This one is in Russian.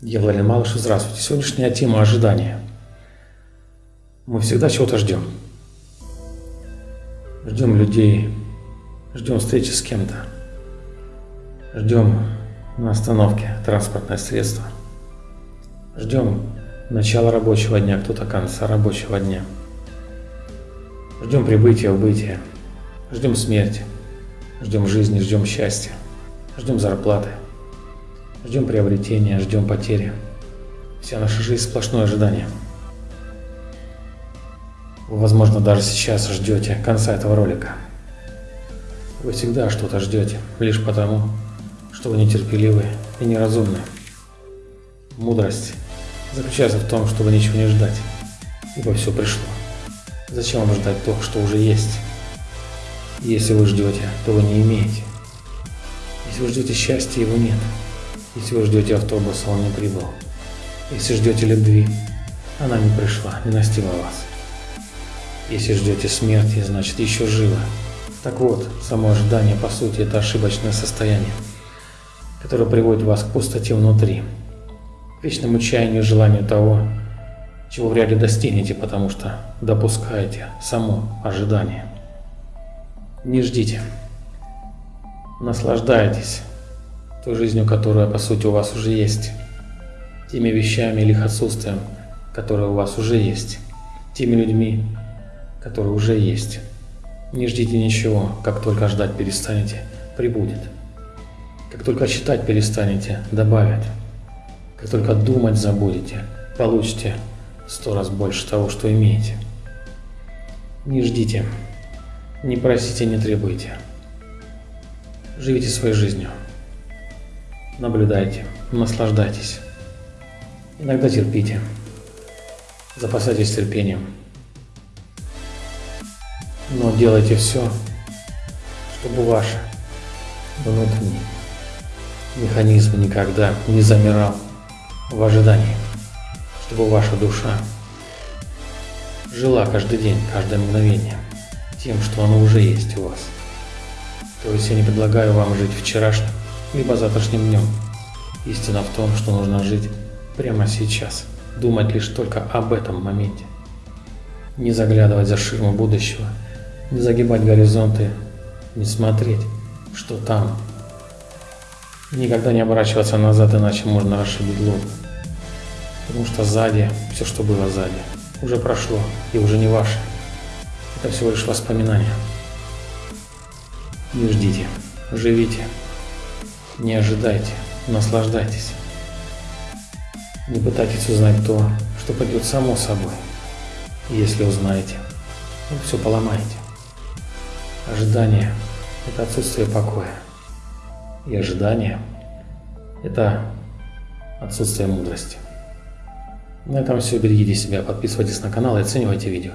Я Владимир Малыш, здравствуйте. Сегодняшняя тема ожидания. Мы всегда чего-то ждем. Ждем людей, ждем встречи с кем-то, ждем на остановке транспортное средство, ждем начала рабочего дня, кто-то конца рабочего дня, ждем прибытия, убытия, ждем смерти, ждем жизни, ждем счастья, ждем зарплаты – Ждем приобретения, ждем потери. Вся наша жизнь сплошное ожидание. Вы, возможно, даже сейчас ждете конца этого ролика. Вы всегда что-то ждете, лишь потому, что вы нетерпеливы и неразумны. Мудрость заключается в том, чтобы ничего не ждать, ибо все пришло. Зачем вам ждать то, что уже есть? Если вы ждете, то вы не имеете. Если вы ждете счастья, его нет. Если вы ждете автобуса, он не прибыл. Если ждете любви, она не пришла, не настигла вас. Если ждете смерти, значит еще живо. Так вот, само ожидание, по сути, это ошибочное состояние, которое приводит вас к пустоте внутри, к вечному чаянию желанию того, чего вряд ли достигнете, потому что допускаете само ожидание. Не ждите. Наслаждайтесь той жизнью, которая по сути у вас уже есть, теми вещами или их отсутствием, которые у вас уже есть, теми людьми, которые уже есть. Не ждите ничего, как только ждать перестанете, прибудет. Как только читать перестанете, добавят. Как только думать забудете, получите сто раз больше того, что имеете. Не ждите, не просите, не требуйте. Живите своей жизнью. Наблюдайте, наслаждайтесь. Иногда терпите. Запасайтесь терпением. Но делайте все, чтобы ваш внутренний механизм никогда не замирал в ожидании, чтобы ваша душа жила каждый день, каждое мгновение тем, что оно уже есть у вас. То есть я не предлагаю вам жить вчерашним, либо завтрашним днем. Истина в том, что нужно жить прямо сейчас, думать лишь только об этом моменте. Не заглядывать за ширму будущего, не загибать горизонты, не смотреть, что там. Никогда не оборачиваться назад, иначе можно расшибить лоб. Потому что сзади, все, что было сзади, уже прошло и уже не ваше. Это всего лишь воспоминания. Не ждите, живите. Не ожидайте, наслаждайтесь. Не пытайтесь узнать то, что пойдет само собой. Если узнаете, вы все поломаете. Ожидание – это отсутствие покоя. И ожидание – это отсутствие мудрости. На этом все. Берегите себя, подписывайтесь на канал и оценивайте видео.